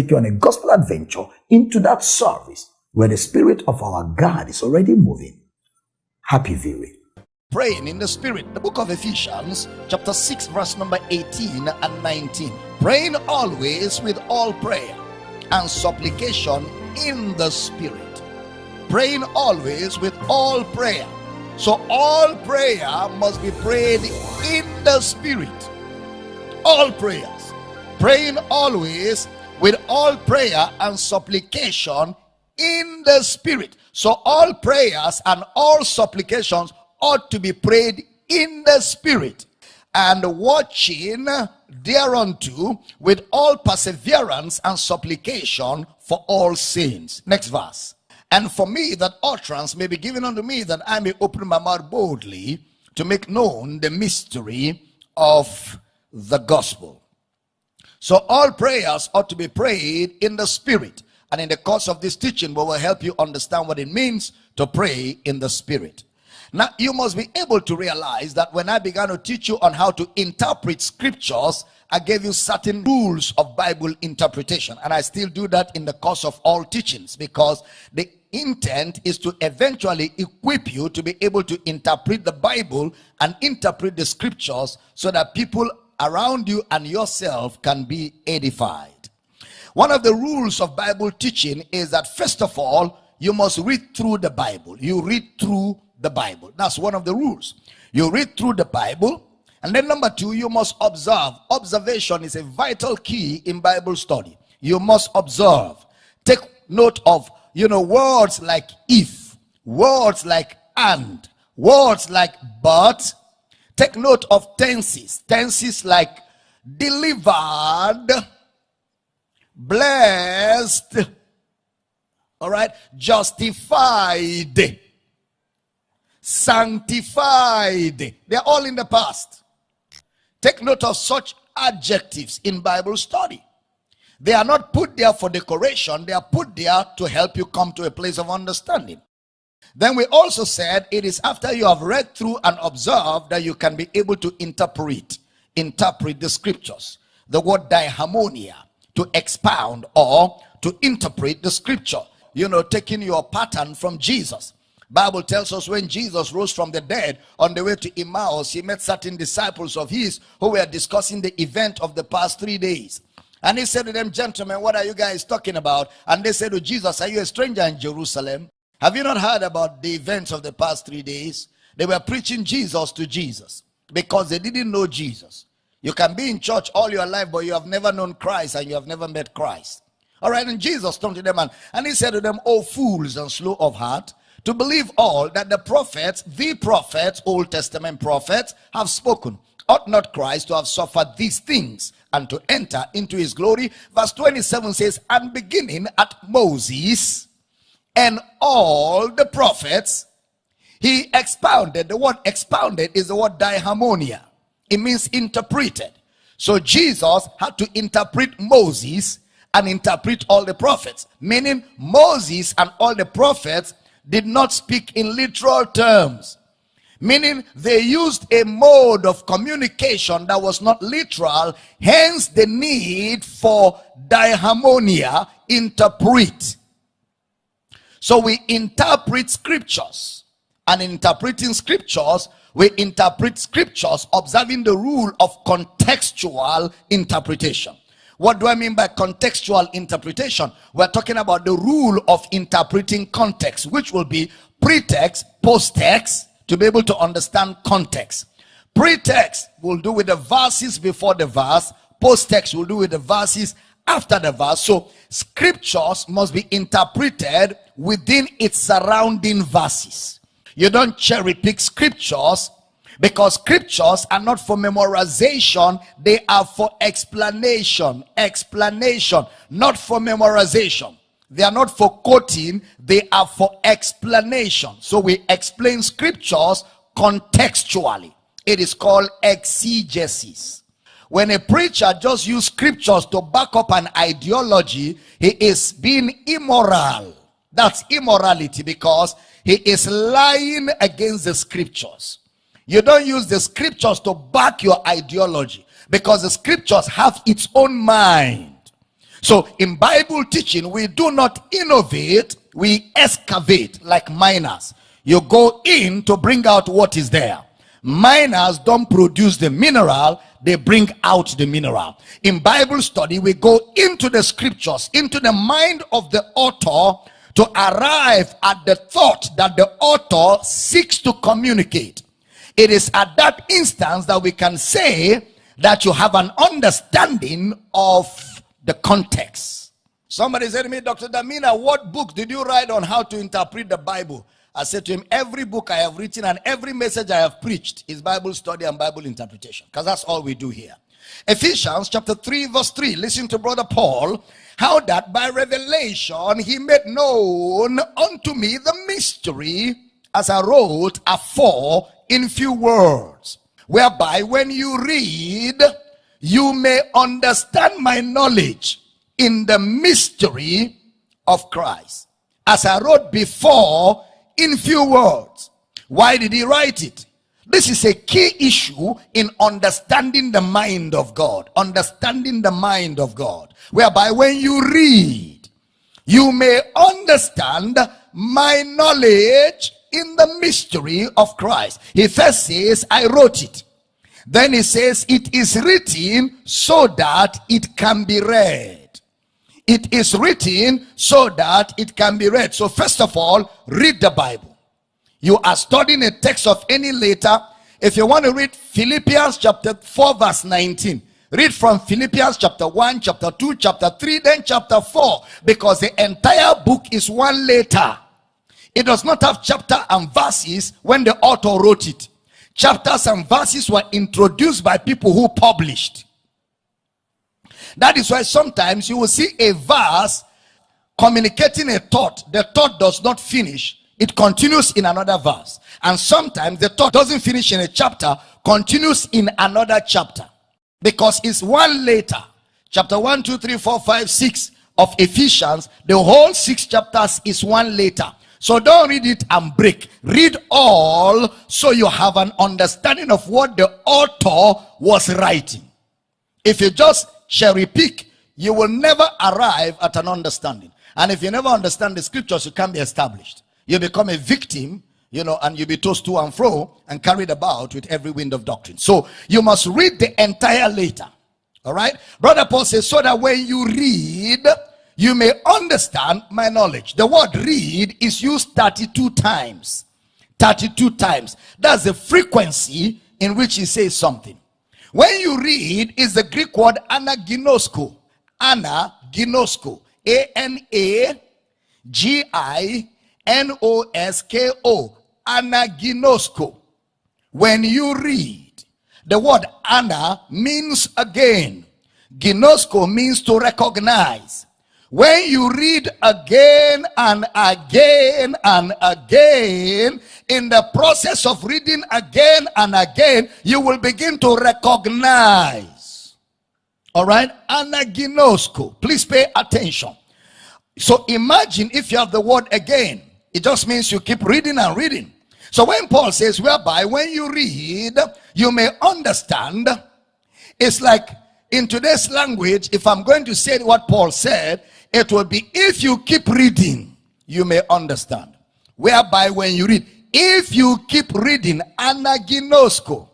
take you on a gospel adventure into that service where the spirit of our God is already moving. Happy viewing. praying in the spirit the book of ephesians chapter 6 verse number 18 and 19 praying always with all prayer and supplication in the spirit. Praying always with all prayer. So all prayer must be prayed in the spirit. All prayers. Praying always with all prayer and supplication in the spirit so all prayers and all supplications ought to be prayed in the spirit and watching thereunto with all perseverance and supplication for all saints. Next verse. And for me that utterance may be given unto me that I may open my mouth boldly to make known the mystery of the gospel. So all prayers ought to be prayed in the spirit. And in the course of this teaching, we will help you understand what it means to pray in the spirit. Now, you must be able to realize that when I began to teach you on how to interpret scriptures, I gave you certain rules of Bible interpretation. And I still do that in the course of all teachings because the intent is to eventually equip you to be able to interpret the Bible and interpret the scriptures so that people around you and yourself can be edified. One of the rules of Bible teaching is that first of all, you must read through the Bible. You read through the Bible. That's one of the rules. You read through the Bible. And then number two, you must observe. Observation is a vital key in Bible study. You must observe. Take note of, you know, words like if, words like and, words like but. Take note of tenses. Tenses like delivered, blessed, all right, justified sanctified. They're all in the past. Take note of such adjectives in Bible study. They are not put there for decoration, they are put there to help you come to a place of understanding. Then we also said it is after you have read through and observed that you can be able to interpret, interpret the scriptures. The word diharmonia, to expound or to interpret the scripture. You know, taking your pattern from Jesus. Bible tells us when Jesus rose from the dead on the way to Emmaus, he met certain disciples of his who were discussing the event of the past three days. And he said to them, Gentlemen, what are you guys talking about? And they said to Jesus, Are you a stranger in Jerusalem? Have you not heard about the events of the past three days? They were preaching Jesus to Jesus because they didn't know Jesus. You can be in church all your life, but you have never known Christ and you have never met Christ. All right, and Jesus turned to them and, and he said to them, Oh, fools and slow of heart to believe all that the prophets, the prophets, Old Testament prophets, have spoken. Ought not Christ to have suffered these things and to enter into his glory? Verse 27 says, And beginning at Moses and all the prophets, he expounded. The word expounded is the word diharmonia. It means interpreted. So Jesus had to interpret Moses and interpret all the prophets. Meaning Moses and all the prophets did not speak in literal terms meaning they used a mode of communication that was not literal hence the need for diharmonia interpret so we interpret scriptures and interpreting scriptures we interpret scriptures observing the rule of contextual interpretation what do I mean by contextual interpretation? We're talking about the rule of interpreting context, which will be pretext, post-text, to be able to understand context. Pretext will do with the verses before the verse. Post-text will do with the verses after the verse. So scriptures must be interpreted within its surrounding verses. You don't cherry pick scriptures because scriptures are not for memorization. They are for explanation. Explanation not for memorization. They are not for quoting. They are for explanation. So we explain scriptures contextually. It is called exegesis when a preacher just use scriptures to back up an ideology he is being immoral that's immorality because he is lying against the scriptures you don't use the scriptures to back your ideology because the scriptures have its own mind. So in Bible teaching, we do not innovate, we excavate like miners. You go in to bring out what is there. Miners don't produce the mineral, they bring out the mineral. In Bible study, we go into the scriptures, into the mind of the author to arrive at the thought that the author seeks to communicate. It is at that instance that we can say that you have an understanding of the context. Somebody said to me, Dr. Damina, what book did you write on how to interpret the Bible? I said to him, every book I have written and every message I have preached is Bible study and Bible interpretation. Because that's all we do here. Ephesians chapter 3 verse 3. Listen to brother Paul. How that by revelation he made known unto me the mystery as I wrote afore in few words. Whereby when you read, you may understand my knowledge in the mystery of Christ. As I wrote before in few words. Why did he write it? This is a key issue in understanding the mind of God. Understanding the mind of God. Whereby when you read, you may understand my knowledge in the mystery of Christ. He first says, I wrote it. Then he says, it is written so that it can be read. It is written so that it can be read. So first of all, read the Bible. You are studying a text of any letter. If you want to read Philippians chapter 4 verse 19, read from Philippians chapter 1, chapter 2, chapter 3, then chapter 4. Because the entire book is one letter. It does not have chapter and verses when the author wrote it. Chapters and verses were introduced by people who published. That is why sometimes you will see a verse communicating a thought. The thought does not finish. It continues in another verse. And sometimes the thought doesn't finish in a chapter, continues in another chapter. Because it's one later. Chapter 1, 2, 3, 4, 5, 6 of Ephesians. The whole six chapters is one later. So don't read it and break. Read all so you have an understanding of what the author was writing. If you just cherry pick, you will never arrive at an understanding. And if you never understand the scriptures, you can't be established. You become a victim, you know, and you be tossed to and fro and carried about with every wind of doctrine. So you must read the entire letter. All right. Brother Paul says, so that when you read, you may understand my knowledge. The word read is used 32 times. 32 times. That's the frequency in which he says something. When you read, is the Greek word anaginosko. Anaginosko. A-N-A-G-I-N-O-S-K-O. Anaginosko. When you read, the word ana means again. Ginosko means to recognize. When you read again and again and again, in the process of reading again and again, you will begin to recognize. All right? Anaginosko. Please pay attention. So imagine if you have the word again, it just means you keep reading and reading. So when Paul says, whereby when you read, you may understand, it's like in today's language, if I'm going to say what Paul said, it will be if you keep reading, you may understand. Whereby when you read, if you keep reading, anaginosko.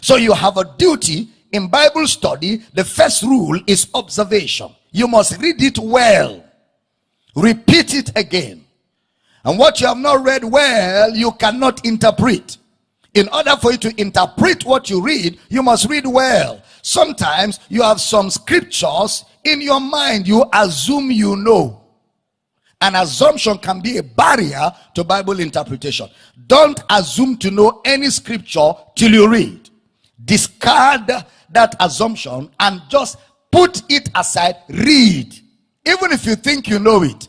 So you have a duty in Bible study. The first rule is observation. You must read it well. Repeat it again. And what you have not read well, you cannot interpret. In order for you to interpret what you read, you must read well. Sometimes you have some scriptures in your mind, you assume you know. An assumption can be a barrier to Bible interpretation. Don't assume to know any scripture till you read. Discard that assumption and just put it aside. Read. Even if you think you know it,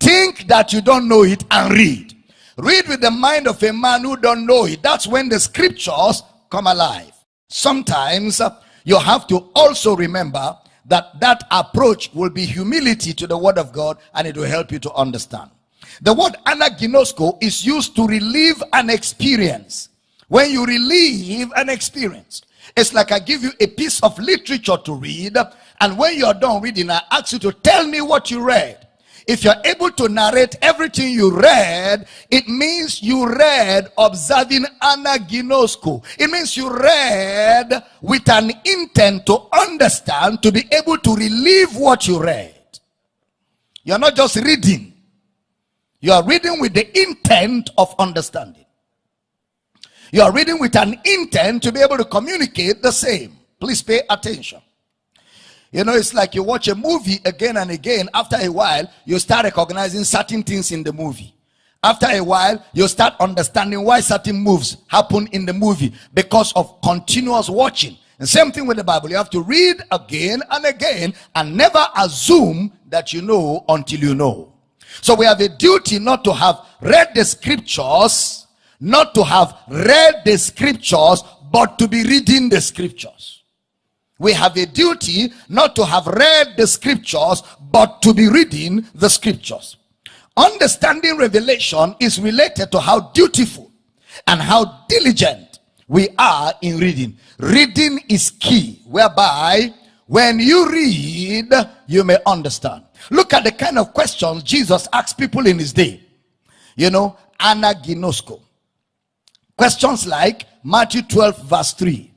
think that you don't know it and read. Read with the mind of a man who don't know it. That's when the scriptures come alive. Sometimes uh, you have to also remember that that approach will be humility to the word of God and it will help you to understand. The word anaginosko is used to relieve an experience. When you relieve an experience, It's like I give you a piece of literature to read, and when you're done reading, I ask you to tell me what you read. If you're able to narrate everything you read, it means you read observing anaginosko. It means you read with an intent to understand, to be able to relive what you read. You're not just reading. You are reading with the intent of understanding. You are reading with an intent to be able to communicate the same. Please pay attention. You know, it's like you watch a movie again and again. After a while, you start recognizing certain things in the movie. After a while, you start understanding why certain moves happen in the movie because of continuous watching. And same thing with the Bible. You have to read again and again and never assume that you know until you know. So we have a duty not to have read the scriptures, not to have read the scriptures, but to be reading the scriptures. We have a duty not to have read the scriptures, but to be reading the scriptures. Understanding revelation is related to how dutiful and how diligent we are in reading. Reading is key, whereby when you read, you may understand. Look at the kind of questions Jesus asked people in his day. You know, anaginosko. Questions like Matthew 12, verse 3.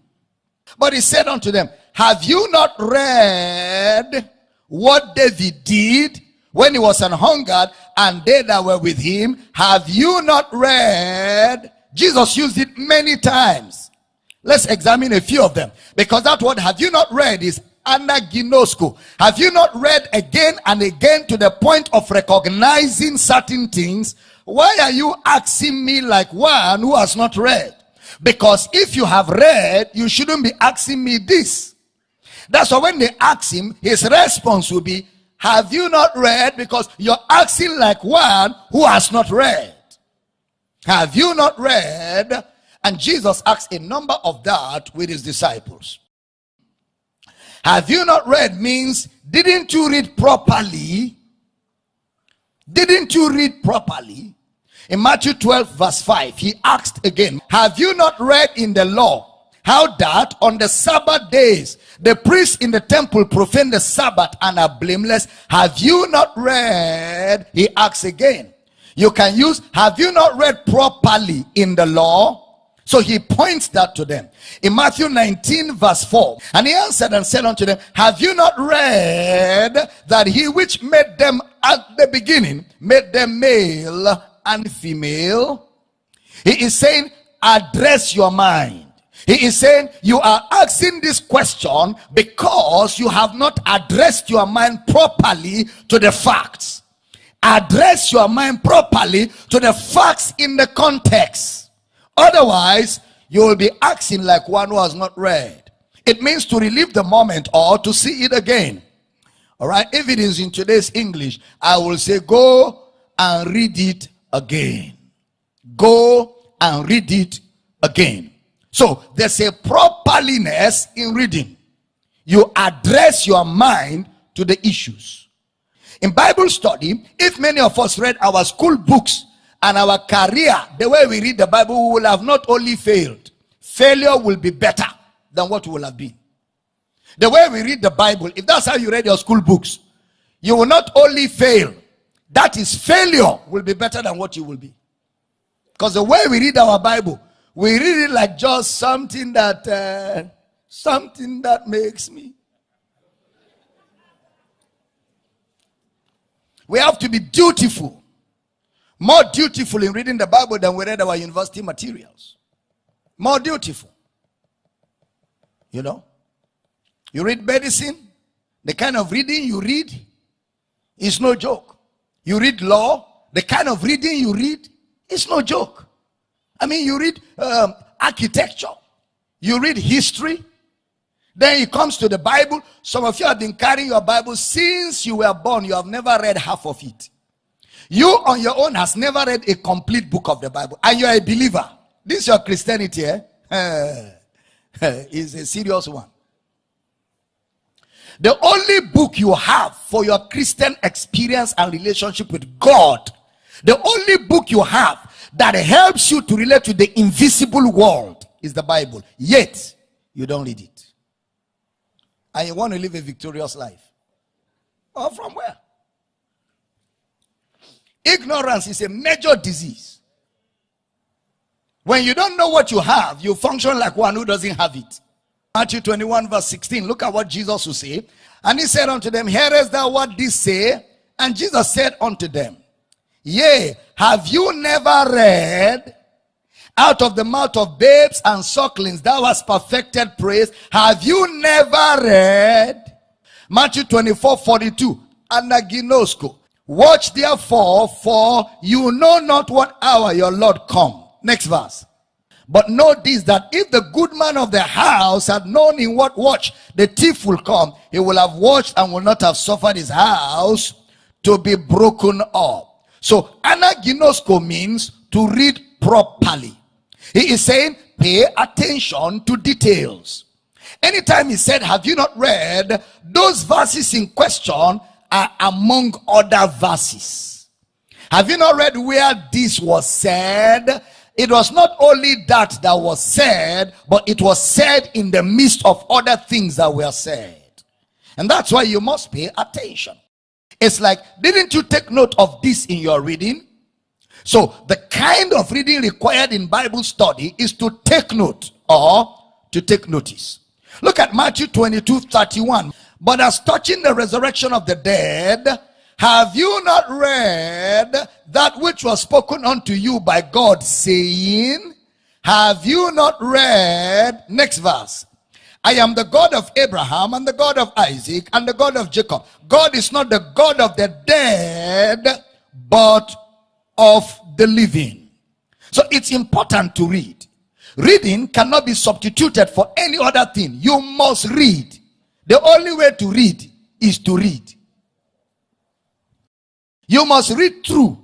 But he said unto them, have you not read what David did when he was an hungered and they that were with him? Have you not read? Jesus used it many times. Let's examine a few of them. Because that word, have you not read, is anaginosko. Have you not read again and again to the point of recognizing certain things? Why are you asking me like one who has not read? Because if you have read, you shouldn't be asking me this. That's why when they ask him, his response will be, Have you not read? Because you're asking like one who has not read. Have you not read? And Jesus asked a number of that with his disciples. Have you not read means, didn't you read properly? Didn't you read properly? In Matthew 12, verse 5, he asked again, Have you not read in the law how that on the Sabbath days the priests in the temple profane the Sabbath and are blameless. Have you not read? He asks again. You can use, have you not read properly in the law? So he points that to them. In Matthew 19 verse 4. And he answered and said unto them, Have you not read that he which made them at the beginning made them male and female? He is saying, address your mind. He is saying you are asking this question because you have not addressed your mind properly to the facts. Address your mind properly to the facts in the context. Otherwise, you will be acting like one who has not read. It means to relive the moment or to see it again. All right. If it is in today's English, I will say, go and read it again. Go and read it again. So there's a properliness in reading. You address your mind to the issues. In Bible study, if many of us read our school books and our career, the way we read the Bible, we will have not only failed, failure will be better than what we will have been. The way we read the Bible, if that's how you read your school books, you will not only fail, that is failure will be better than what you will be. Because the way we read our Bible, we read it like just something that uh, something that makes me. We have to be dutiful more dutiful in reading the bible than we read our university materials. More dutiful. You know? You read medicine the kind of reading you read is no joke. You read law the kind of reading you read is no joke I mean, you read um, architecture, you read history, then it comes to the Bible. Some of you have been carrying your Bible since you were born. You have never read half of it. You on your own has never read a complete book of the Bible. And you're a believer. This is your Christianity, eh? is a serious one. The only book you have for your Christian experience and relationship with God, the only book you have that helps you to relate to the invisible world is the Bible. Yet, you don't read it. And you want to live a victorious life. Or from where? Ignorance is a major disease. When you don't know what you have, you function like one who doesn't have it. Matthew 21, verse 16. Look at what Jesus will say. And he said unto them, Hearest thou what this say? And Jesus said unto them, Yea, have you never read out of the mouth of babes and sucklings thou hast perfected praise? Have you never read? Matthew 24, 42. Anaginosko. Watch therefore, for you know not what hour your Lord come. Next verse. But know this that if the good man of the house had known in what watch the thief will come, he will have watched and will not have suffered his house to be broken up. So anaginosko means to read properly. He is saying, pay attention to details. Anytime he said, Have you not read? Those verses in question are among other verses. Have you not read where this was said? It was not only that that was said, but it was said in the midst of other things that were said. And that's why you must pay attention. It's like, didn't you take note of this in your reading? So, the kind of reading required in Bible study is to take note or to take notice. Look at Matthew 22 31. But as touching the resurrection of the dead, have you not read that which was spoken unto you by God, saying, Have you not read? Next verse. I am the God of Abraham and the God of Isaac and the God of Jacob. God is not the God of the dead, but of the living. So it's important to read. Reading cannot be substituted for any other thing. You must read. The only way to read is to read. You must read through.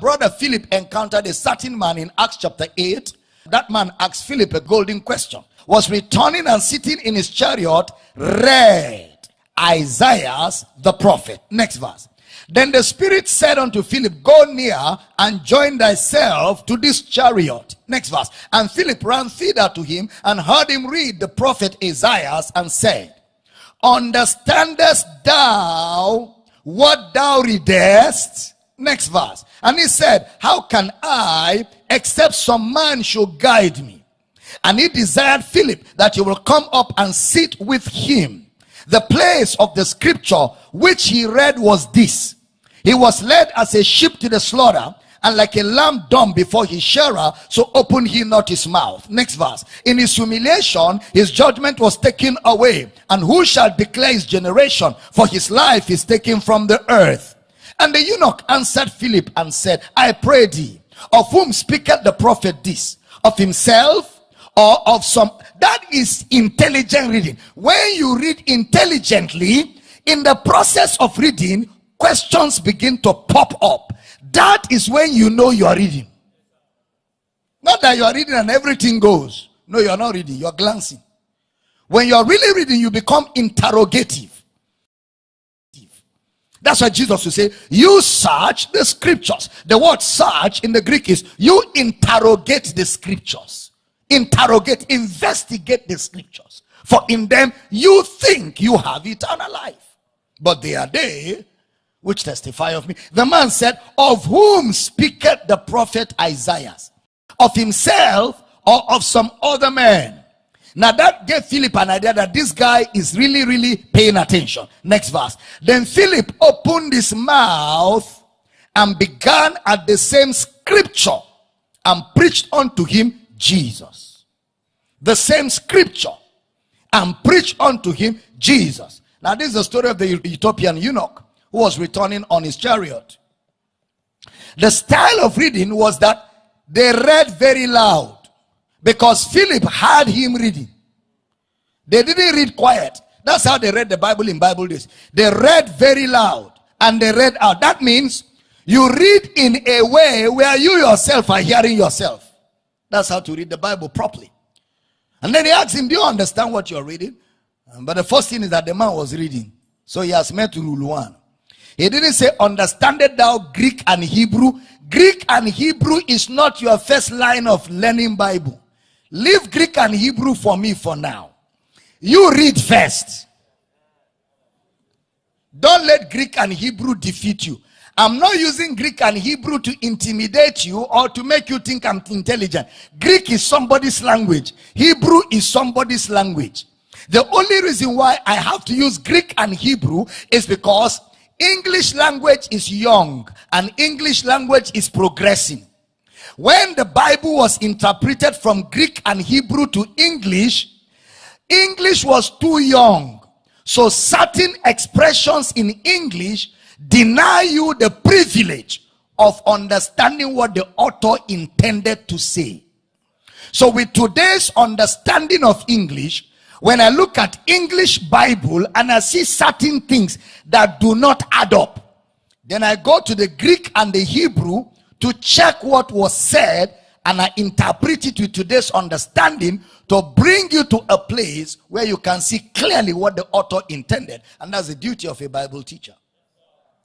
Brother Philip encountered a certain man in Acts chapter 8. That man asked Philip a golden question. Was returning and sitting in his chariot, read Isaiah the prophet. Next verse. Then the Spirit said unto Philip, Go near and join thyself to this chariot. Next verse. And Philip ran thither to him and heard him read the prophet Isaiah and said, Understandest thou what thou readest? Next verse. And he said, How can I, except some man should guide me? And he desired Philip that he will come up and sit with him. The place of the scripture which he read was this he was led as a sheep to the slaughter, and like a lamb dumb before his shearer, so opened he not his mouth. Next verse. In his humiliation, his judgment was taken away. And who shall declare his generation? For his life is taken from the earth. And the eunuch answered Philip and said, I pray thee, of whom speaketh the prophet this? Of himself or of some? That is intelligent reading. When you read intelligently, in the process of reading, questions begin to pop up. That is when you know you are reading. Not that you are reading and everything goes. No, you are not reading, you are glancing. When you are really reading, you become interrogative. That's why Jesus will say, You search the scriptures. The word search in the Greek is you interrogate the scriptures. Interrogate, investigate the scriptures. For in them you think you have eternal life. But they are they which testify of me. The man said, Of whom speaketh the prophet Isaiah? Of himself or of some other man? Now that gave Philip an idea that this guy is really, really paying attention. Next verse. Then Philip opened his mouth and began at the same scripture and preached unto him Jesus. The same scripture and preach unto him Jesus. Now, this is the story of the Ethiopian eunuch who was returning on his chariot. The style of reading was that they read very loud because Philip had him reading. They didn't read quiet. That's how they read the Bible in Bible days. They read very loud and they read out. That means you read in a way where you yourself are hearing yourself. That's how to read the Bible properly. And then he asked him, Do you understand what you're reading? Um, but the first thing is that the man was reading. So he has met rule one. He didn't say, Understandest thou Greek and Hebrew? Greek and Hebrew is not your first line of learning Bible. Leave Greek and Hebrew for me for now. You read first. Don't let Greek and Hebrew defeat you. I'm not using Greek and Hebrew to intimidate you or to make you think I'm intelligent. Greek is somebody's language, Hebrew is somebody's language. The only reason why I have to use Greek and Hebrew is because English language is young and English language is progressing. When the Bible was interpreted from Greek and Hebrew to English, English was too young. So certain expressions in English deny you the privilege of understanding what the author intended to say. So with today's understanding of English, when I look at English Bible and I see certain things that do not add up, then I go to the Greek and the Hebrew to check what was said and I interpret it with today's understanding to bring you to a place where you can see clearly what the author intended. And that's the duty of a Bible teacher.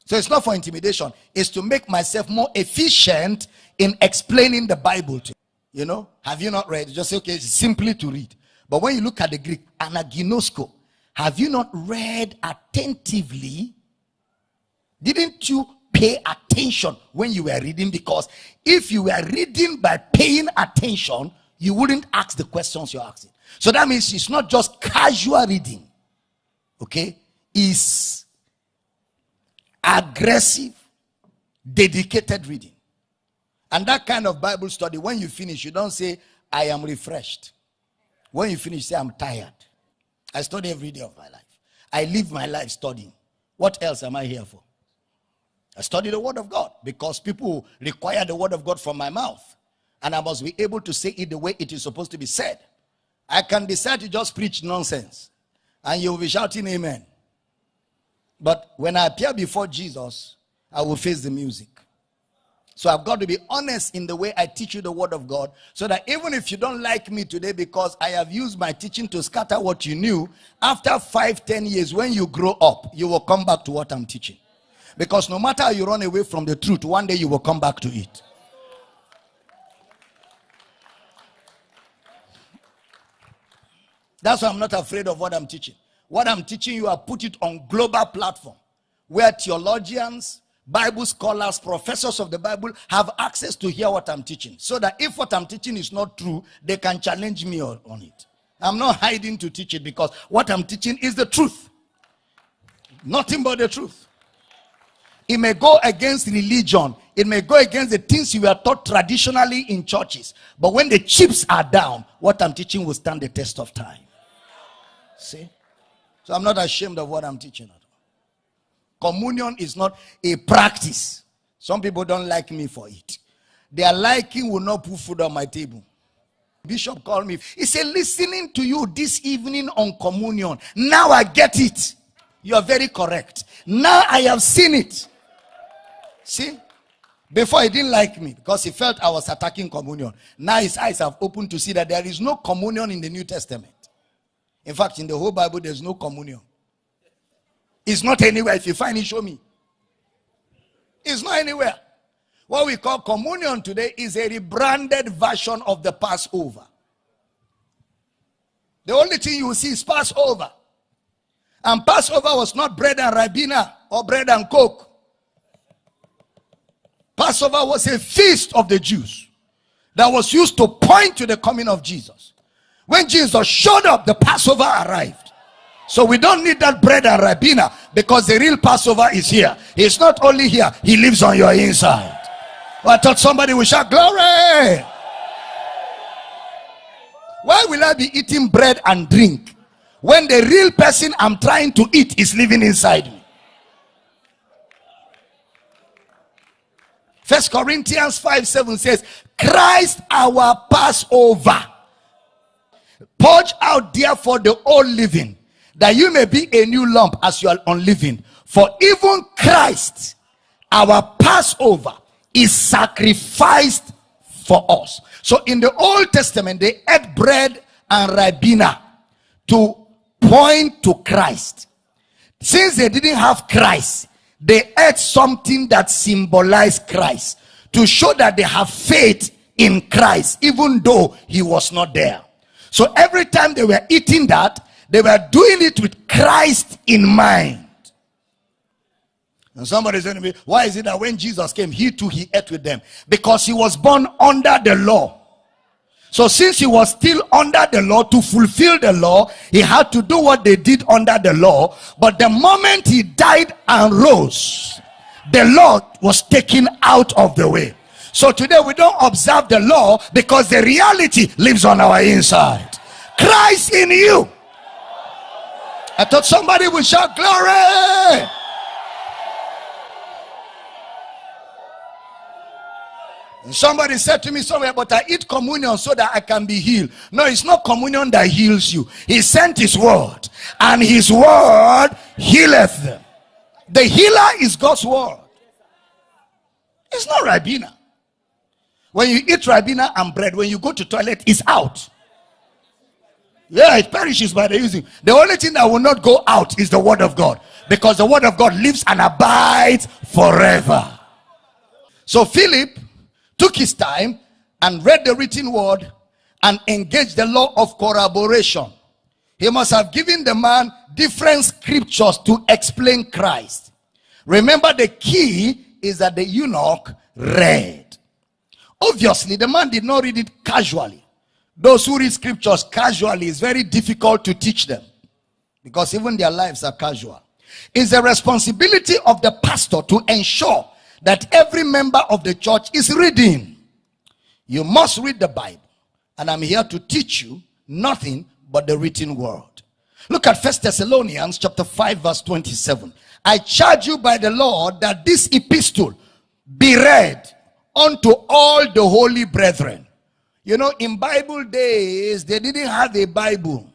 So it's not for intimidation, it's to make myself more efficient in explaining the Bible to you. You know, have you not read? Just say, okay, it's simply to read. But when you look at the Greek, anaginosko, have you not read attentively? Didn't you pay attention when you were reading? Because if you were reading by paying attention, you wouldn't ask the questions you're asking. So that means it's not just casual reading, okay? It's aggressive, dedicated reading. And that kind of Bible study, when you finish, you don't say, I am refreshed. When you finish, say, I'm tired. I study every day of my life. I live my life studying. What else am I here for? I study the Word of God because people require the Word of God from my mouth. And I must be able to say it the way it is supposed to be said. I can decide to just preach nonsense. And you'll be shouting amen. But when I appear before Jesus, I will face the music. So I've got to be honest in the way I teach you the word of God so that even if you don't like me today because I have used my teaching to scatter what you knew, after five, ten years, when you grow up, you will come back to what I'm teaching. Because no matter how you run away from the truth, one day you will come back to it. That's why I'm not afraid of what I'm teaching. What I'm teaching you, I put it on global platform where theologians, Bible scholars, professors of the Bible have access to hear what I'm teaching. So that if what I'm teaching is not true, they can challenge me on, it. I'm not hiding to teach it because what I'm teaching is the truth. Nothing but the truth. It may go against religion. It may go against the things you were taught traditionally in churches. But when the chips are down, what I'm teaching will stand the test of time. See? So I'm not ashamed of what I'm teaching at all. Communion is not a practice. Some people don't like me for it. Their liking will not put food on my table. Bishop called me. He said, listening to you this evening on communion. Now I get it. You are very correct. Now I have seen it. See? Before he didn't like me because he felt I was attacking communion. Now his eyes have opened to see that there is no communion in the New Testament. In fact, in the whole Bible, there's no communion. It's not anywhere. If you find it, show me. It's not anywhere. What we call communion today is a rebranded version of the Passover. The only thing you will see is Passover. And Passover was not bread and ribena or bread and coke. Passover was a feast of the Jews that was used to point to the coming of Jesus. When Jesus showed up, the Passover arrived. So we don't need that bread and ribena because the real Passover is here. He's not only here, he lives on your inside. Well, I thought somebody would shout, Glory! Why will I be eating bread and drink when the real person I'm trying to eat is living inside me? First Corinthians 5 7 says, Christ our Passover Purge out therefore the old living, that you may be a new lump as you are unliving. For even Christ, our Passover, is sacrificed for us. So in the Old Testament, they ate bread and ribena to point to Christ. Since they didn't have Christ, they ate something that symbolized Christ to show that they have faith in Christ, even though he was not there. So every time they were eating that, they were doing it with Christ in mind. And somebody said to me, Why is it that when Jesus came, he too he ate with them? Because he was born under the law. So since he was still under the law to fulfill the law, he had to do what they did under the law. But the moment he died and rose, the law was taken out of the way. So today we don't observe the law because the reality lives on our inside. Christ in you. I thought somebody would shout glory. Somebody said to me somewhere, but I eat communion so that I can be healed. No, it's not communion that heals you. He sent his word, and his word healeth them. The healer is God's word. It's not Ribena. When you eat Ribena and bread, when you go to toilet, it's out. Yeah, it perishes by the using. The only thing that will not go out is the word of God. Because the word of God lives and abides forever. So Philip took his time and read the written word and engaged the law of corroboration. He must have given the man different scriptures to explain Christ. Remember, the key is that the eunuch read. Obviously, the man did not read it casually. Those who read scriptures casually is very difficult to teach them because even their lives are casual. It's the responsibility of the pastor to ensure that every member of the church is reading. You must read the Bible. And I'm here to teach you nothing but the written word. Look at First Thessalonians chapter 5 verse 27. I charge you by the Lord that this epistle be read unto all the holy brethren. You know, in Bible days, they didn't have a Bible.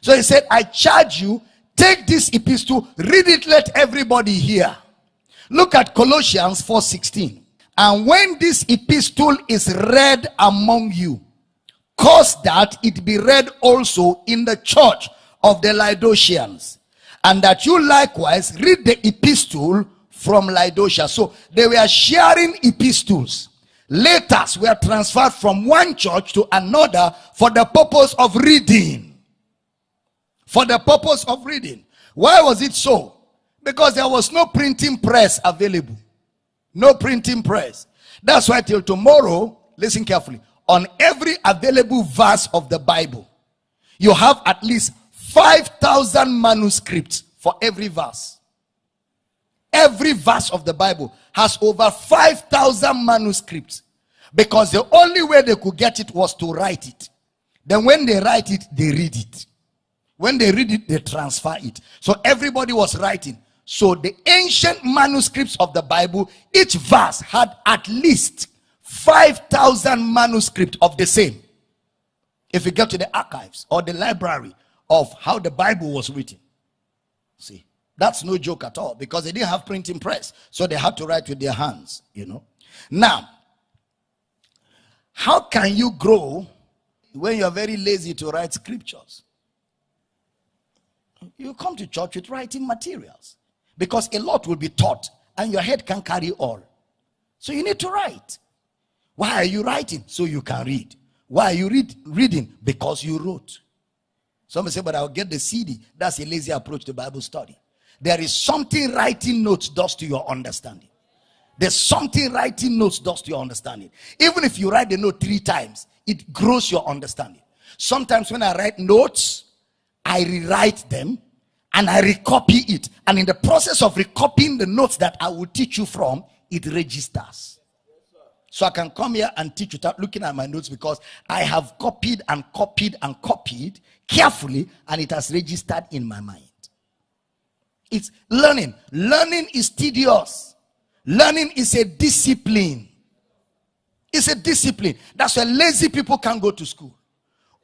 So he said, I charge you, take this epistle, read it, let everybody hear. Look at Colossians 4:16. And when this epistle is read among you, cause that it be read also in the church of the Laodiceans, and that you likewise read the epistle from Laodicea. So they were sharing epistles. Letters were transferred from one church to another for the purpose of reading. For the purpose of reading. Why was it so? Because there was no printing press available. No printing press. That's why till tomorrow, listen carefully, on every available verse of the Bible, you have at least 5,000 manuscripts for every verse. Every verse of the Bible has over 5,000 manuscripts because the only way they could get it was to write it. Then when they write it, they read it. When they read it, they transfer it. So everybody was writing. So the ancient manuscripts of the Bible, each verse had at least 5,000 manuscripts of the same. If you go to the archives or the library of how the Bible was written. See, that's no joke at all because they didn't have printing press. So they had to write with their hands, you know. Now, how can you grow when you're very lazy to write scriptures? You come to church with writing materials because a lot will be taught and your head can carry all. So you need to write. Why are you writing? So you can read. Why are you read, reading? Because you wrote. Somebody say, but I'll get the CD. That's a lazy approach to Bible study. There is something writing notes does to your understanding. There's something writing notes does to your understanding. Even if you write the note three times, it grows your understanding. Sometimes when I write notes, I rewrite them and I recopy it. And in the process of recopying the notes that I will teach you from, it registers. So I can come here and teach without looking at my notes because I have copied and copied and copied carefully and it has registered in my mind. It's learning. Learning is tedious. Learning is a discipline. It's a discipline. That's why lazy people can't go to school.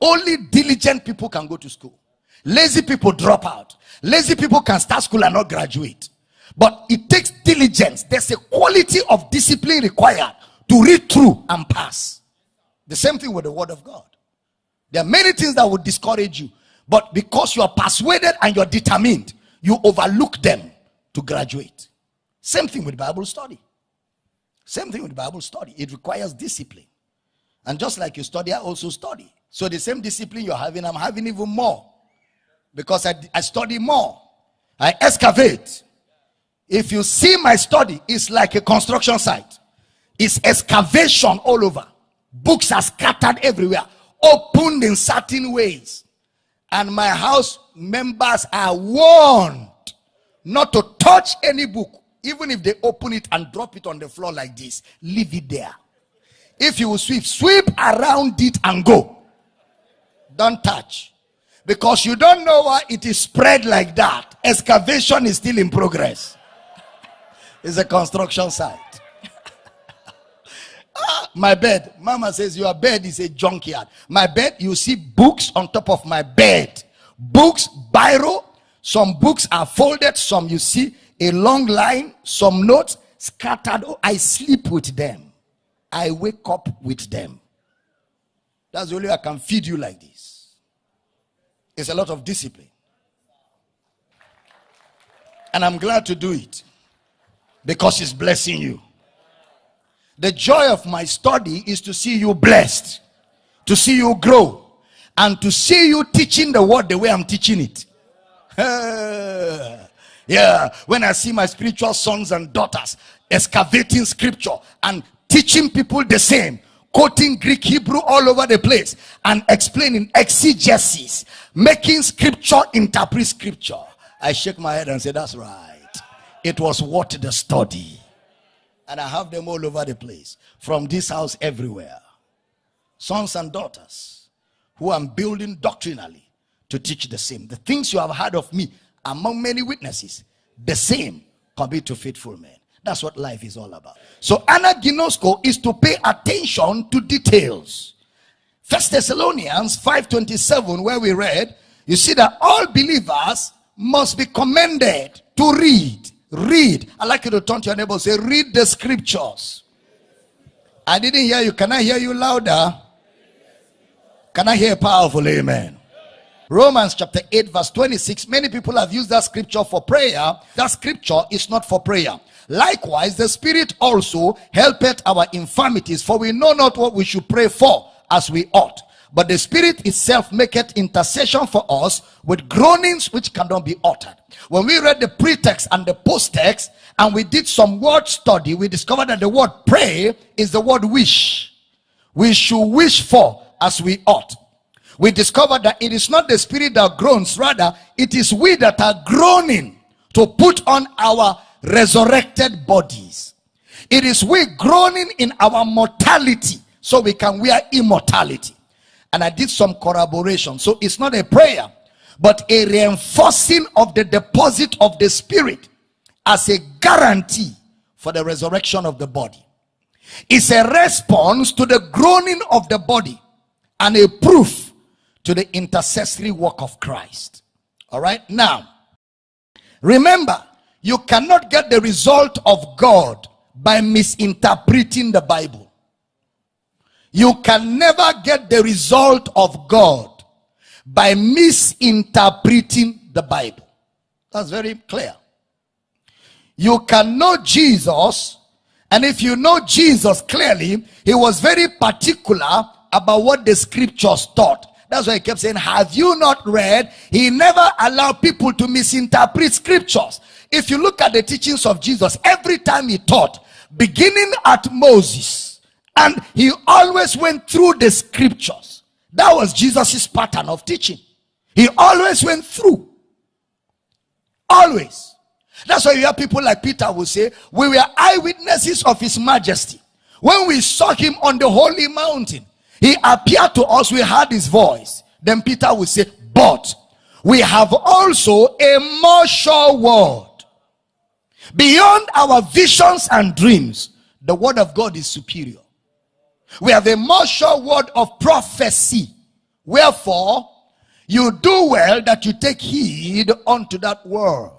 Only diligent people can go to school. Lazy people drop out. Lazy people can start school and not graduate. But it takes diligence. There's a quality of discipline required to read through and pass. The same thing with the word of God. There are many things that would discourage you. But because you are persuaded and you're determined, you overlook them to graduate. Same thing with Bible study. Same thing with Bible study. It requires discipline. And just like you study, I also study. So the same discipline you're having, I'm having even more. Because I, I study more. I excavate. If you see my study, it's like a construction site. It's excavation all over. Books are scattered everywhere, opened in certain ways. And my house members are warned not to touch any book, even if they open it and drop it on the floor like this. Leave it there. If you will sweep, sweep around it and go. Don't touch. Because you don't know why it is spread like that. Excavation is still in progress. It's a construction site. My bed. Mama says your bed is a junkyard. My bed, you see books on top of my bed. Books, biro. Some books are folded. Some you see a long line. Some notes scattered. Oh, I sleep with them. I wake up with them. That's the only way I can feed you like this. It's a lot of discipline. And I'm glad to do it because it's blessing you. The joy of my study is to see you blessed, to see you grow, and to see you teaching the word the way I'm teaching it. yeah, when I see my spiritual sons and daughters excavating scripture and teaching people the same quoting greek hebrew all over the place and explaining exegesis making scripture interpret scripture i shake my head and say that's right it was worth the study and i have them all over the place from this house everywhere sons and daughters who i'm building doctrinally to teach the same the things you have heard of me among many witnesses the same commit to faithful men that's what life is all about. So anaginosko is to pay attention to details. First Thessalonians 5:27, where we read, you see that all believers must be commended to read. Read. i like you to turn to your neighbor say, read the scriptures. I didn't hear you. Can I hear you louder? Can I hear powerful amen? Romans chapter 8, verse 26. Many people have used that scripture for prayer. That scripture is not for prayer. Likewise, the Spirit also helpeth our infirmities, for we know not what we should pray for as we ought. But the Spirit itself maketh intercession for us with groanings which cannot be uttered. When we read the pretext and the post-text, and we did some word study, we discovered that the word pray is the word wish. We should wish for as we ought. We discovered that it is not the spirit that groans, rather, it is we that are groaning to put on our resurrected bodies. It is we groaning in our mortality so we can wear immortality. And I did some corroboration. So it's not a prayer, but a reinforcing of the deposit of the spirit as a guarantee for the resurrection of the body. It's a response to the groaning of the body and a proof to the intercessory work of Christ. All right. Now, remember, you cannot get the result of God by misinterpreting the Bible. You can never get the result of God by misinterpreting the Bible. That's very clear. You can know Jesus, and if you know Jesus clearly, he was very particular about what the scriptures taught. That's why he kept saying, Have you not read? He never allowed people to misinterpret scriptures. If you look at the teachings of Jesus, every time he taught, beginning at Moses, and he always went through the scriptures. That was Jesus's pattern of teaching. He always went through. Always. That's why you have people like Peter will say, We were eyewitnesses of his majesty. When we saw him on the holy mountain, he appeared to us, we heard his voice. Then Peter will say, But we have also a more sure word Beyond our visions and dreams, the word of God is superior. We have a more sure word of prophecy. Wherefore, you do well that you take heed unto that word.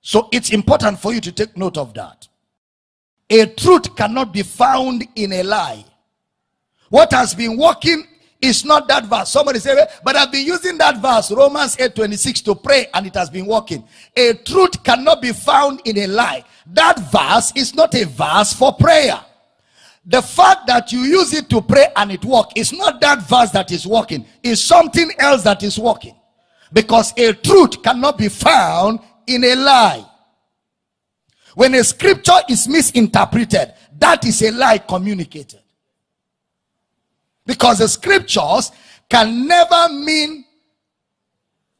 So it's important for you to take note of that. A truth cannot be found in a lie. What has been working is not that verse. Somebody say, but I've been using that verse, Romans 8 26, to pray and it has been working. A truth cannot be found in a lie. That verse is not a verse for prayer. The fact that you use it to pray and it work is not that verse that is working, it's something else that is working. Because a truth cannot be found in a lie. When a scripture is misinterpreted, that is a lie communicated. Because the scriptures can never mean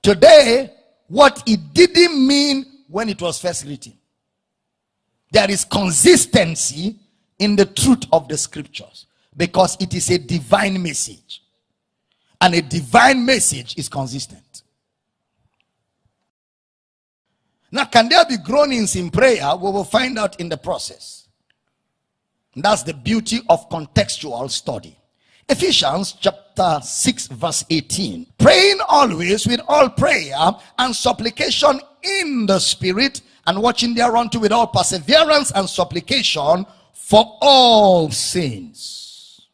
today what it didn't mean when it was first written. There is consistency in the truth of the scriptures because it is a divine message. And a divine message is consistent. Now, can there be groanings in prayer? We will find out in the process. That's the beauty of contextual study. Ephesians chapter 6, verse 18. Praying always with all prayer and supplication in the spirit, and watching thereunto with all perseverance and supplication for all sins.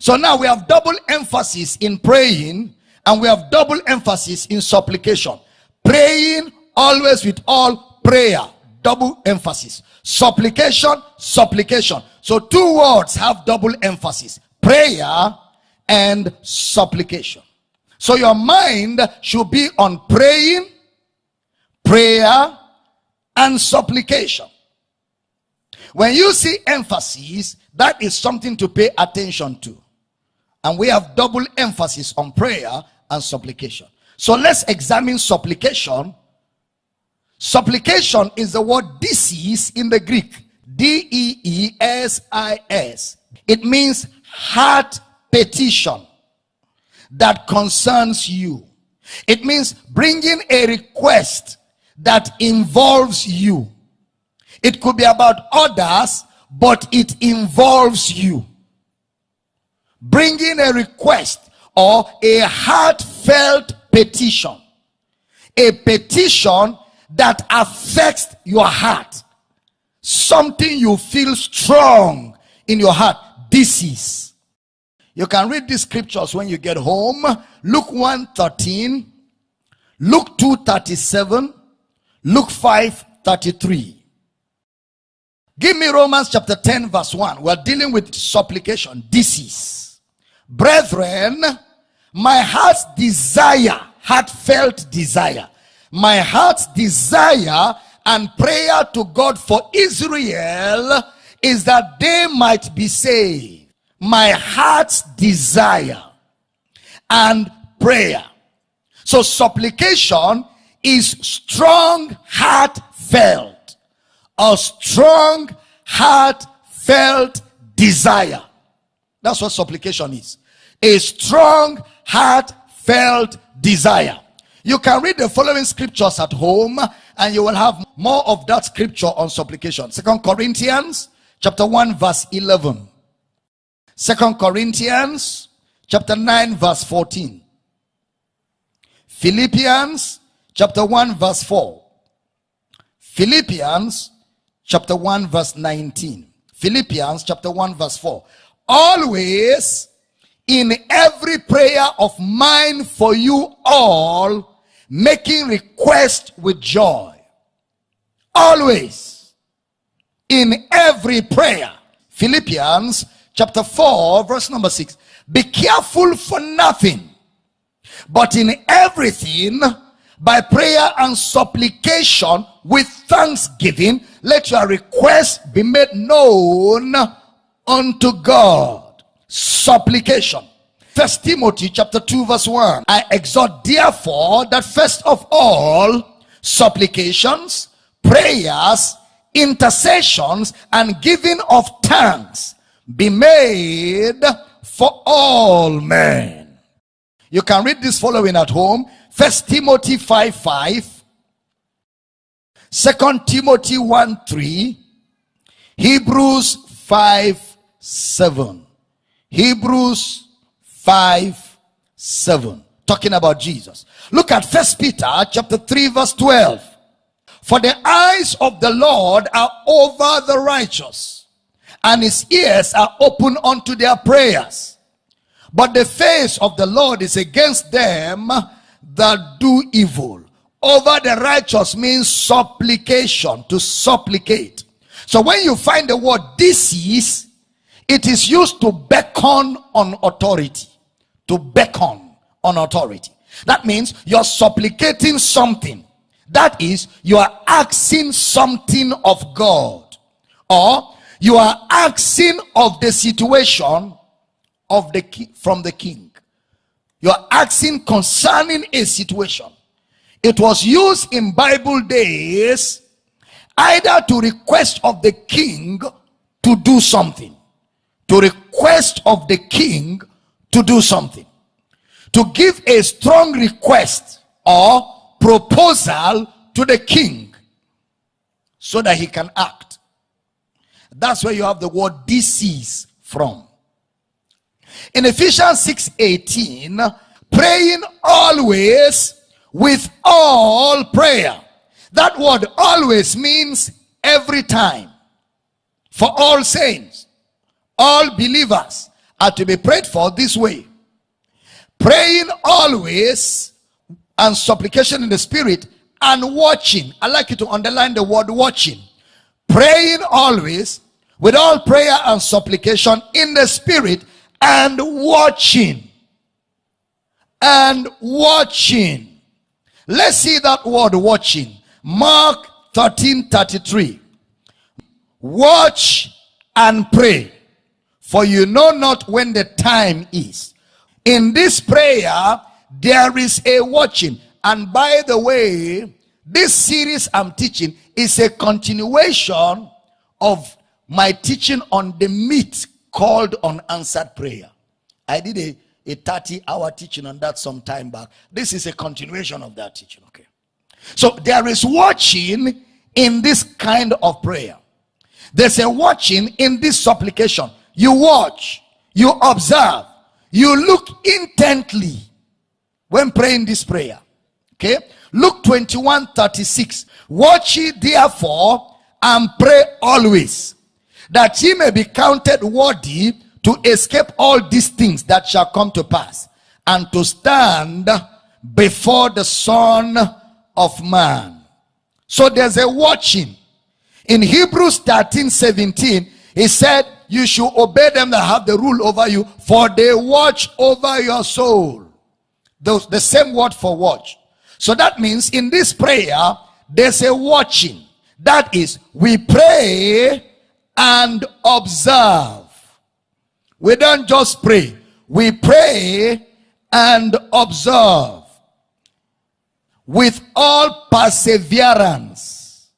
So now we have double emphasis in praying, and we have double emphasis in supplication. Praying always with all prayer, double emphasis. Supplication, supplication. So two words have double emphasis. Prayer and supplication. So your mind should be on praying, prayer, and supplication. When you see emphasis, that is something to pay attention to. And we have double emphasis on prayer and supplication. So let's examine supplication Supplication is the word deesis in the Greek. D E E S I S. It means heart petition that concerns you. It means bringing a request that involves you. It could be about others, but it involves you. Bringing a request or a heartfelt petition. A petition that affects your heart. Something you feel strong in your heart. This is. You can read these scriptures when you get home. Luke 1 13, Luke 2 37, Luke 5 33. Give me Romans chapter 10, verse 1. We're dealing with supplication. This is. Brethren, my heart's desire, heartfelt desire my heart's desire and prayer to God for Israel is that they might be saved. My heart's desire and prayer. So supplication is strong heartfelt. A strong heartfelt desire. That's what supplication is. A strong heartfelt desire. You can read the following scriptures at home and you will have more of that scripture on supplication. Second Corinthians chapter 1 verse 11. Second Corinthians chapter 9 verse 14. Philippians chapter 1 verse 4. Philippians chapter 1 verse 19. Philippians chapter 1 verse 4. Always in every prayer of mine for you all making request with joy. Always. In every prayer. Philippians chapter 4 verse number 6. Be careful for nothing. But in everything by prayer and supplication with thanksgiving let your request be made known unto God. Supplication First Timothy chapter 2 verse 1. I exhort therefore that first of all supplications, prayers, intercessions and giving of thanks be made for all men. You can read this following at home. First Timothy 5 5. Second Timothy 1 3. Hebrews 5 7. Hebrews 5 7 talking about jesus look at first peter chapter 3 verse 12 for the eyes of the lord are over the righteous and his ears are open unto their prayers But the face of the Lord is against them that do evil. Over the righteous means supplication, to supplicate. So when you find the word deesis, it is used to beckon on authority. To beckon on authority. That means you're supplicating something. That is, you are asking something of God. Or you are asking of the situation of the from the king. You are asking concerning a situation. It was used in Bible days either to request of the king to do something. To request of the king to do something to give a strong request or proposal to the king so that he can act. That's where you have the word deesis from. In Ephesians 6 18, praying always with all prayer. That word always means every time. For all saints, all believers are to be prayed for this way praying always and supplication in the spirit and watching. I like you to underline the word watching. Praying always with all prayer and supplication in the spirit and watching. And watching. Let's see that word watching. Mark 13 33. Watch and pray, for you know not when the time is. In this prayer, there is a watching. And by the way, this series I'm teaching is a continuation of my teaching on the myth called unanswered prayer. I did a, a 30 hour teaching on that some time back. This is a continuation of that teaching. Okay. So there is watching in this kind of prayer. There's a watching in this supplication. You watch, you observe, you look intently when praying this prayer. Okay. Luke 21 36. Watch ye therefore and pray always, that ye may be counted worthy to escape all these things that shall come to pass, and to stand before the Son of Man. So there's a watching. In Hebrews 13 17, he said, you should obey them that have the rule over you, for they watch over your soul. The, the same word for watch. So that means in this prayer, there's a watching. That is, we pray and observe. We don't just pray, we pray and observe with all perseverance.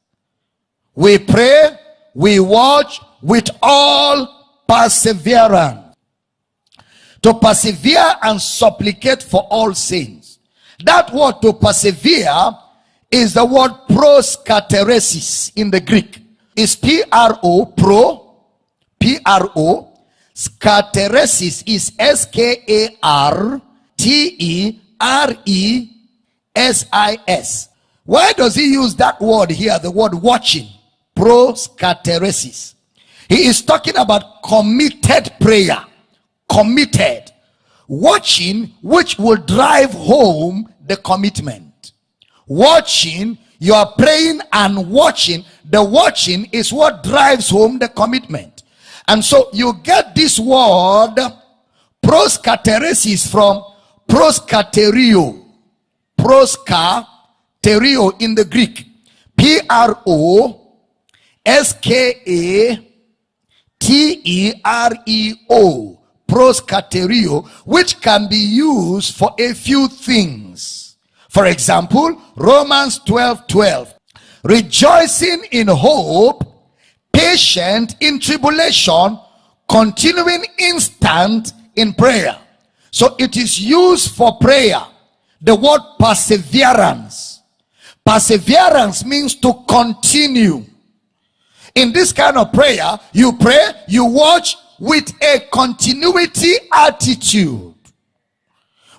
We pray, we watch, with all perseverance. To persevere and supplicate for all sins. That word to persevere is the word proskateresis in the Greek. Is P-R-O, pro, P-R-O. Skateresis is S-K-A-R-T-E-R-E-S-I-S. Why does he use that word here, the word watching? Proskateresis. He is talking about committed prayer. Committed. Watching, which will drive home the commitment. Watching, you are praying and watching. The watching is what drives home the commitment. And so you get this word proskateresis from proskaterio. Proskaterio in the Greek. P R O S K A T-E-R-E-O, proskaterio, which can be used for a few things. For example, Romans 12, 12. Rejoicing in hope, patient in tribulation, continuing instant in prayer. So it is used for prayer. The word perseverance. Perseverance means to continue in this kind of prayer, you pray, you watch with a continuity attitude.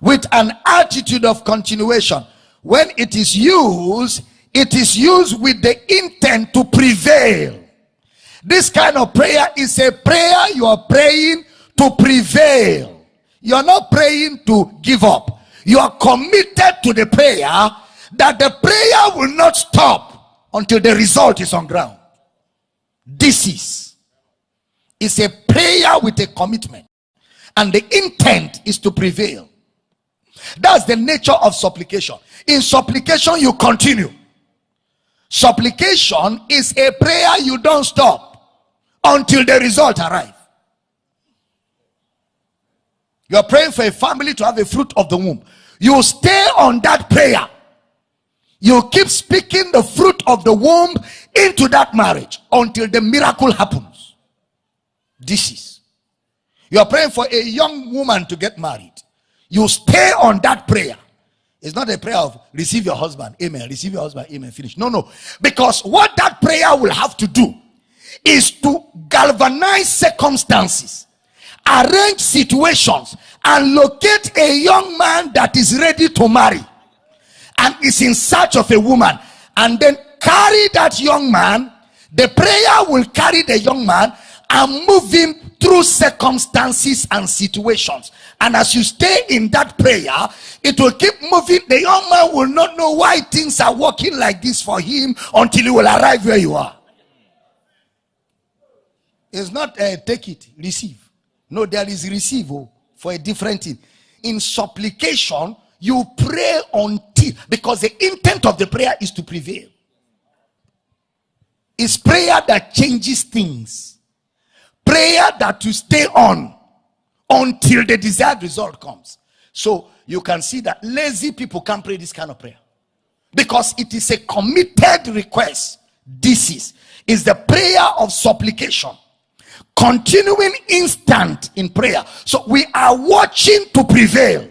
With an attitude of continuation. When it is used, it is used with the intent to prevail. This kind of prayer is a prayer you are praying to prevail. You're not praying to give up. You are committed to the prayer that the prayer will not stop until the result is on ground. This is is a prayer with a commitment and the intent is to prevail that's the nature of supplication in supplication you continue supplication is a prayer you don't stop until the result arrive. You are praying for a family to have a fruit of the womb. You stay on that prayer. You keep speaking the fruit of the womb into that marriage until the miracle happens. This is. You are praying for a young woman to get married. You stay on that prayer. It's not a prayer of receive your husband amen receive your husband amen finish. No no. Because what that prayer will have to do is to galvanize circumstances arrange situations and locate a young man that is ready to marry and is in search of a woman and then carry that young man. The prayer will carry the young man and move him through circumstances and situations. And as you stay in that prayer it will keep moving. The young man will not know why things are working like this for him until he will arrive where you are it's not uh, take it receive. No there is receive oh, for a different thing. In supplication you pray until because the intent of the prayer is to prevail. It's prayer that changes things. Prayer that you stay on until the desired result comes. So you can see that lazy people can't pray this kind of prayer. Because it is a committed request. This is is the prayer of supplication continuing instant in prayer. So we are watching to prevail.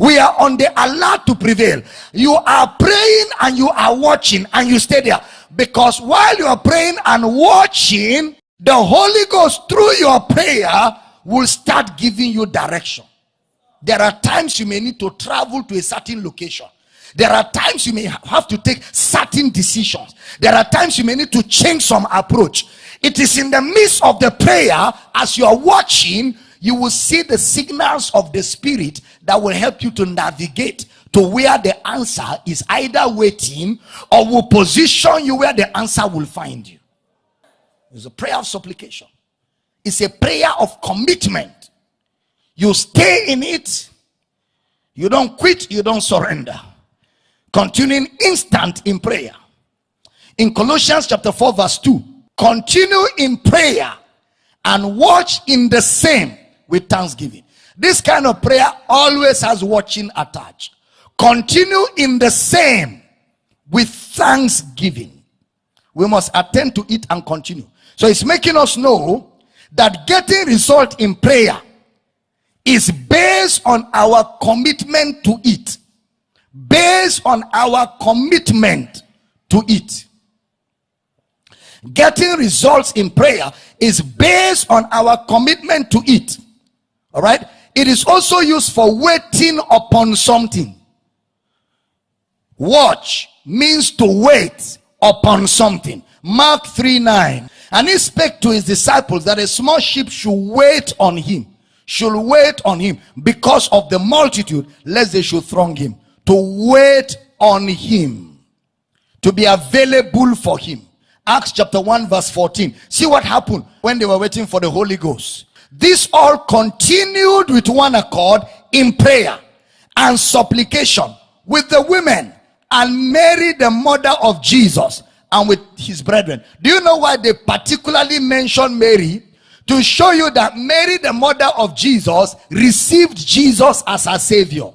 We are on the alert to prevail. You are praying and you are watching and you stay there. Because while you are praying and watching the holy ghost through your prayer will start giving you direction. There are times you may need to travel to a certain location. There are times you may have to take certain decisions. There are times you may need to change some approach it is in the midst of the prayer as you are watching you will see the signals of the spirit that will help you to navigate to where the answer is either waiting or will position you where the answer will find you. It's a prayer of supplication. It's a prayer of commitment. You stay in it. You don't quit. You don't surrender. Continuing instant in prayer. In colossians chapter 4 verse 2 continue in prayer and watch in the same with thanksgiving. This kind of prayer always has watching attached. Continue in the same with thanksgiving. We must attend to it and continue. So it's making us know that getting result in prayer is based on our commitment to it. Based on our commitment to it getting results in prayer is based on our commitment to it. All right? It is also used for waiting upon something. Watch means to wait upon something. Mark 3 9 and he spake to his disciples that a small sheep should wait on him, should wait on him because of the multitude, lest they should throng him. To wait on him, to be available for him. Acts chapter 1, verse 14. See what happened when they were waiting for the Holy Ghost. This all continued with one accord in prayer and supplication with the women and Mary, the mother of Jesus and with his brethren. Do you know why they particularly mention Mary? To show you that Mary, the mother of Jesus, received Jesus as her savior.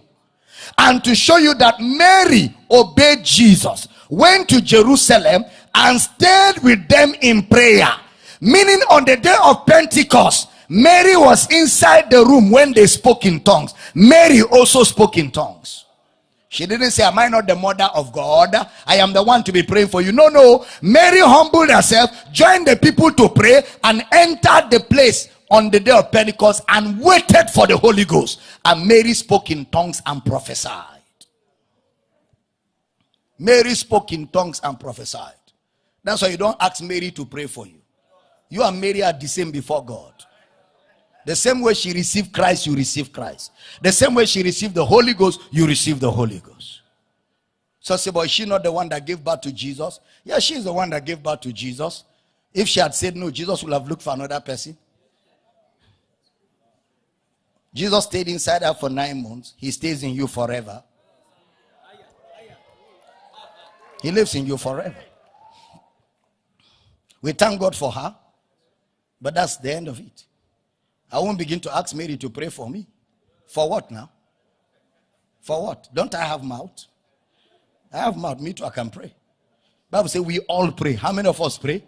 And to show you that Mary obeyed Jesus, went to Jerusalem and stayed with them in prayer. Meaning on the day of Pentecost, Mary was inside the room when they spoke in tongues. Mary also spoke in tongues. She didn't say, Am I not the mother of God? I am the one to be praying for you. No, no. Mary humbled herself, joined the people to pray, and entered the place on the day of Pentecost and waited for the Holy Ghost. And Mary spoke in tongues and prophesied. Mary spoke in tongues and prophesied. That's why you don't ask Mary to pray for you. You and Mary are the same before God. The same way she received Christ, you receive Christ. The same way she received the Holy Ghost, you receive the Holy Ghost. So say, but is she not the one that gave birth to Jesus? Yeah, she's the one that gave birth to Jesus. If she had said no, Jesus would have looked for another person. Jesus stayed inside her for nine months. He stays in you forever. He lives in you forever. We thank God for her, but that's the end of it. I won't begin to ask Mary to pray for me. For what now? For what? Don't I have mouth? I have mouth. Me too, I can pray. Bible says we all pray. How many of us pray?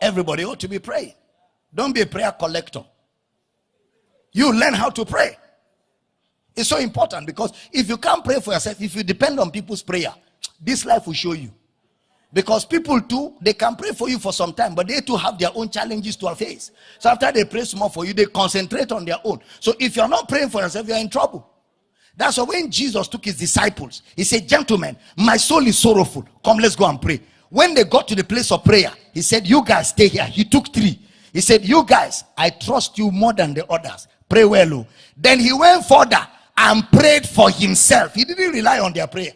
Everybody ought to be praying. Don't be a prayer collector. You learn how to pray. It's so important because if you can't pray for yourself, if you depend on people's prayer, this life will show you. Because people too, they can pray for you for some time, but they too have their own challenges to face. So after they pray some more for you, they concentrate on their own. So if you're not praying for yourself, you're in trouble. That's why when Jesus took his disciples, he said, Gentlemen, my soul is sorrowful. Come, let's go and pray. When they got to the place of prayer, he said, You guys stay here. He took three. He said, You guys, I trust you more than the others. Pray well. Oh. Then he went further and prayed for himself. He didn't rely on their prayer.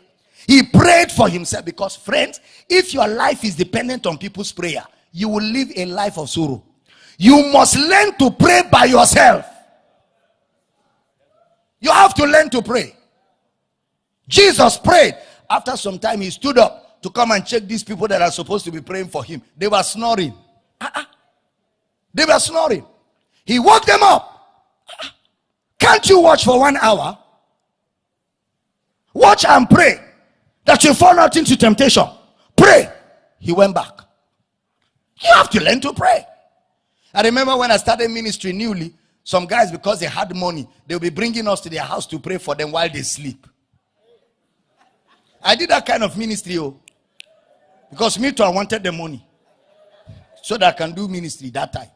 He prayed for himself because, friends, if your life is dependent on people's prayer, you will live a life of sorrow. You must learn to pray by yourself. You have to learn to pray. Jesus prayed. After some time, he stood up to come and check these people that are supposed to be praying for him. They were snoring. Uh-uh. They were snoring. He woke them up. Uh-uh. Can't you watch for one hour? Watch and pray that you fall not into temptation. Pray. He went back. You have to learn to pray. I remember when I started ministry newly, some guys, because they had money, they'll be bringing us to their house to pray for them while they sleep. I did that kind of ministry, oh, because me too, I wanted the money so that I can do ministry that time.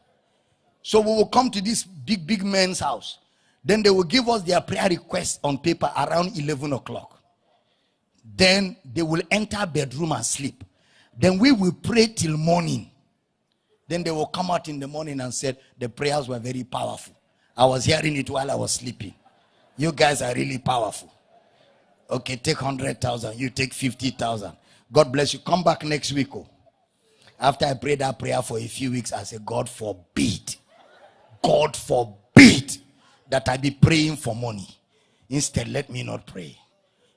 So we will come to this big, big man's house. Then they will give us their prayer requests on paper around 11 o'clock. Then they will enter bedroom and sleep. Then we will pray till morning. Then they will come out in the morning and said the prayers were very powerful. I was hearing it while I was sleeping. You guys are really powerful. Okay, take 100,000. You take 50,000. God bless you. Come back next week. Oh. After I prayed that prayer for a few weeks, I said, God forbid. God forbid that I be praying for money. Instead, let me not pray.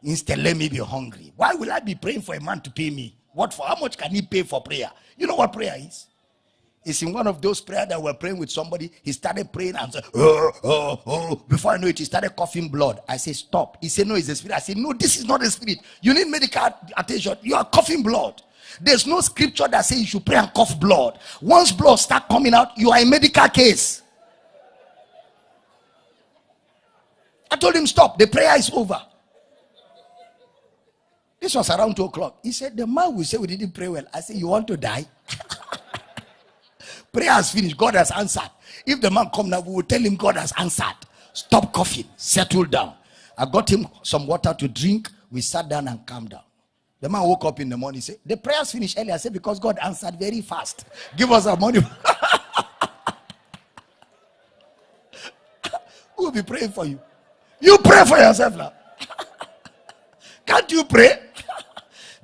Instead, let me be hungry. Why will I be praying for a man to pay me? What for? How much can he pay for prayer? You know what prayer is? It's in one of those prayers that we're praying with somebody. He started praying and said, oh, oh, oh. Before I know it, he started coughing blood. I said, Stop. He said, No, it's the spirit. I said, No, this is not the spirit. You need medical attention. You are coughing blood. There's no scripture that says you should pray and cough blood. Once blood start coming out, you are a medical case. I told him, Stop. The prayer is over. This was around 2 o'clock. He said, The man will say we didn't pray well. I said, You want to die? Prayer has finished. God has answered. If the man come now, we will tell him God has answered. Stop coughing. Settle down. I got him some water to drink. We sat down and calmed down. The man woke up in the morning. Said, The prayers finished early. I said, Because God answered very fast. Give us our money. Will be praying for you? You pray for yourself now. Can't you pray?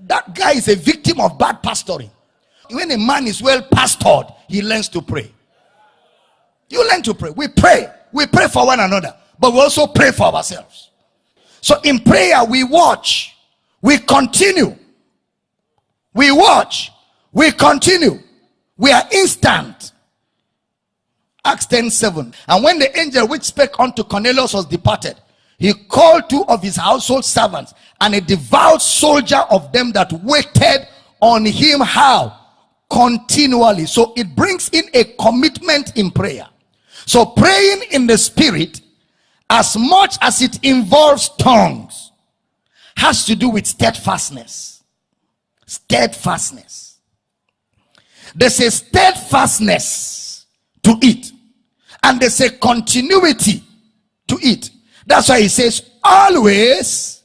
That guy is a victim of bad pastoring. When a man is well pastored, he learns to pray. You learn to pray. We pray. We pray for one another, but we also pray for ourselves. So in prayer, we watch, we continue, we watch, we continue, we are instant. Acts 10 7. And when the angel which spake unto Cornelius was departed, he called two of his household servants and a devout soldier of them that waited on him how? Continually. So it brings in a commitment in prayer. So praying in the spirit as much as it involves tongues has to do with steadfastness. Steadfastness. There's a steadfastness to it and there's a continuity to it that's why he says, always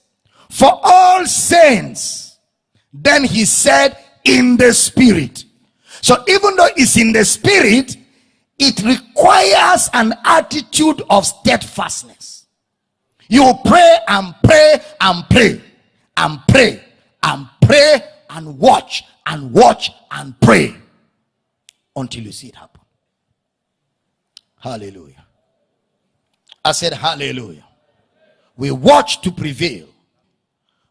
for all saints. Then he said, in the spirit. So even though it's in the spirit, it requires an attitude of steadfastness. You pray and pray and pray and pray and pray and watch and watch and pray until you see it happen. Hallelujah. I said, Hallelujah. We watch to prevail,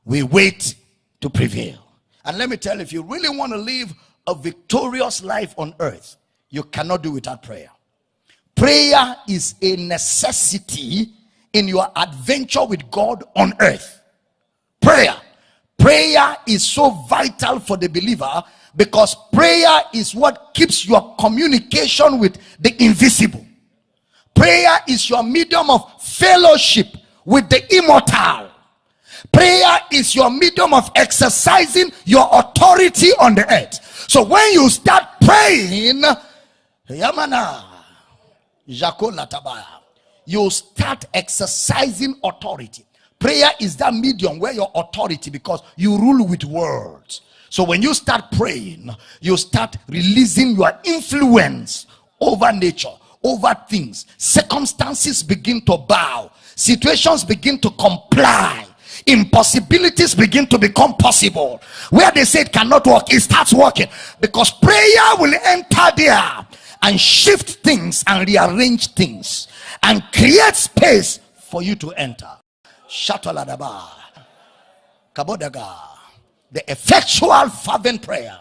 we wait to prevail. And let me tell you, if you really want to live a victorious life on earth, you cannot do without prayer. Prayer is a necessity in your adventure with God on earth. Prayer. Prayer is so vital for the believer because prayer is what keeps your communication with the invisible. Prayer is your medium of fellowship with the immortal. Prayer is your medium of exercising your authority on the earth. So when you start praying, Yamana, you start exercising authority. Prayer is that medium where your authority because you rule with words. So when you start praying, you start releasing your influence over nature over things. Circumstances begin to bow, situations begin to comply, impossibilities begin to become possible. Where they say it cannot work, it starts working because prayer will enter there and shift things and rearrange things and create space for you to enter. Shataladaba. Kabodaga. The effectual fervent prayer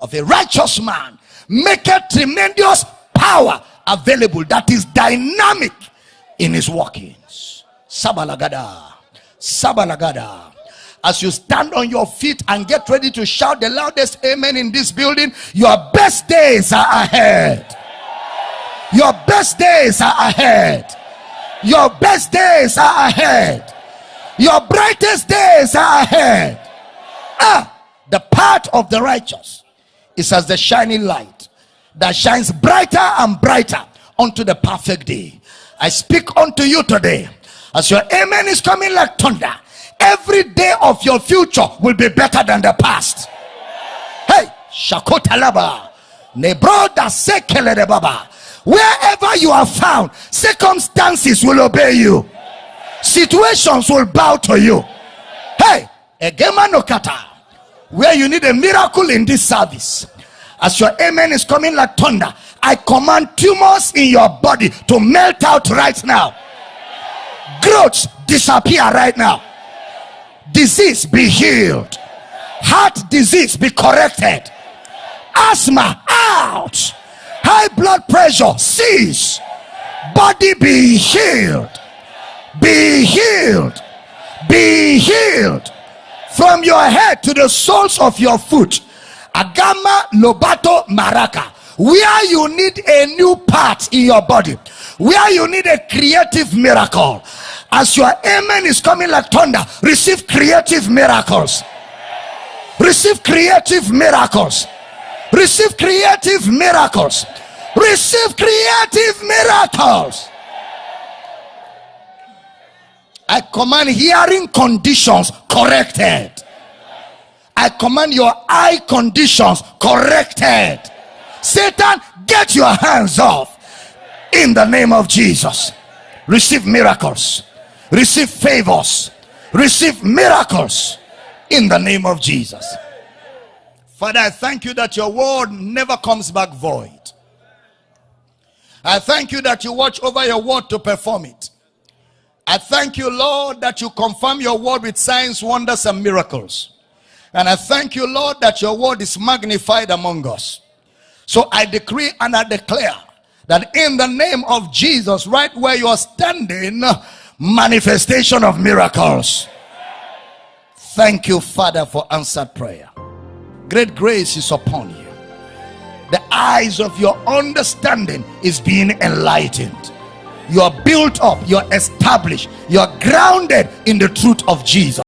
of a righteous man make a tremendous power available that is dynamic in his workings. Sabalagada. Sabalagada. As you stand on your feet and get ready to shout the loudest amen in this building, your best days are ahead. Your best days are ahead. Your best days are ahead. Your brightest days are ahead. Ah, the path of the righteous is as the shining light that shines brighter and brighter unto the perfect day. I speak unto you today as your amen is coming like thunder. Every day of your future will be better than the past. Hey, Shakotalaba, Nebroda Sekele Baba. Wherever you are found, circumstances will obey you, situations will bow to you. Hey, Egemanokata, where you need a miracle in this service as your amen is coming like thunder i command tumors in your body to melt out right now growths disappear right now. Disease be healed. Heart disease be corrected. Asthma out. High blood pressure cease. Body be healed. Be healed. Be healed. From your head to the soles of your foot. Agama Lobato Maraka. Where you need a new part in your body, where you need a creative miracle. As your amen is coming like thunder, receive creative miracles. Receive creative miracles. Receive creative miracles. Receive creative miracles. I command hearing conditions corrected. I command your eye conditions corrected. Satan, get your hands off in the name of Jesus. Receive miracles, receive favors, receive miracles in the name of Jesus. Father, I thank you that your word never comes back void. I thank you that you watch over your word to perform it. I thank you, Lord, that you confirm your word with signs, wonders, and miracles. And I thank you, Lord, that your word is magnified among us. So I decree and I declare that in the name of Jesus, right where you are standing, manifestation of miracles. Thank you, Father, for answered prayer. Great grace is upon you. The eyes of your understanding is being enlightened. You are built up, you're established, you're grounded in the truth of Jesus.